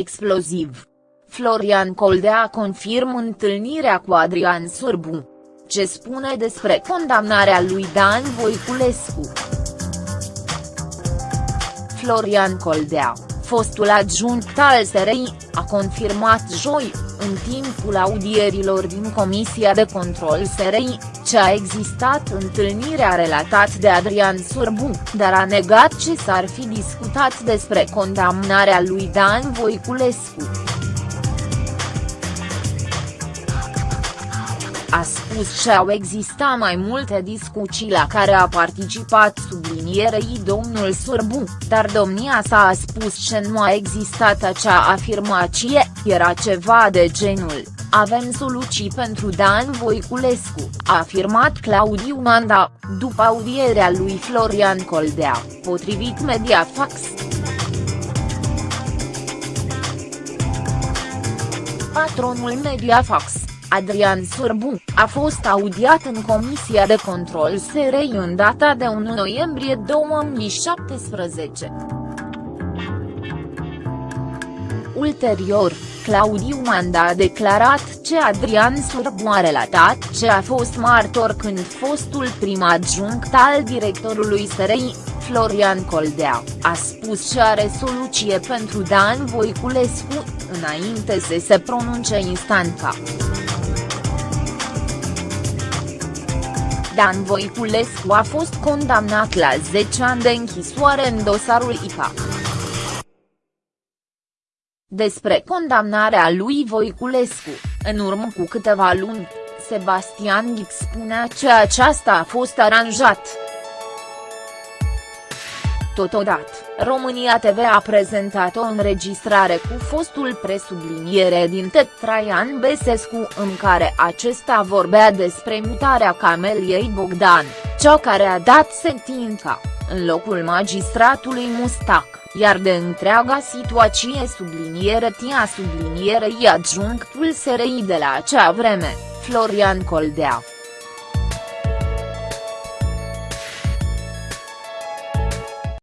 exploziv. Florian Coldea confirm întâlnirea cu Adrian Surbu. Ce spune despre condamnarea lui Dan Voiculescu? Florian Coldea, fostul adjunct al SRI, a confirmat joi, în timpul audierilor din Comisia de Control SRI, ce a existat întâlnirea relatat de Adrian Surbu, dar a negat ce s-ar fi discutat despre condamnarea lui Dan Voiculescu. A spus că au existat mai multe discuții la care a participat sublinierei domnul Surbu, dar domnia sa a spus că nu a existat acea afirmație, era ceva de genul, avem soluții pentru Dan Voiculescu, a afirmat Claudiu Manda, după audierea lui Florian Coldea, potrivit Mediafax. Patronul Mediafax Adrian Surbu, a fost audiat în Comisia de Control SRI în data de 1 noiembrie 2017. Ulterior, Claudiu Manda a declarat ce Adrian Surbu a relatat ce a fost martor când fostul prim adjunct al directorului SRI, Florian Coldea, a spus că are soluție pentru Dan Voiculescu, înainte să se pronunce instanța. Dan Voiculescu a fost condamnat la 10 ani de închisoare în dosarul IPA. Despre condamnarea lui Voiculescu, în urmă cu câteva luni, Sebastian Ghic spunea că aceasta a fost aranjat. Totodată, România TV a prezentat o înregistrare cu fostul presubliniere din TED Traian Besescu în care acesta vorbea despre mutarea Cameliei Bogdan, cea care a dat sentința, în locul magistratului Mustac, iar de întreaga situație subliniere tia sublinierei adjunctul SRI de la acea vreme, Florian Coldea.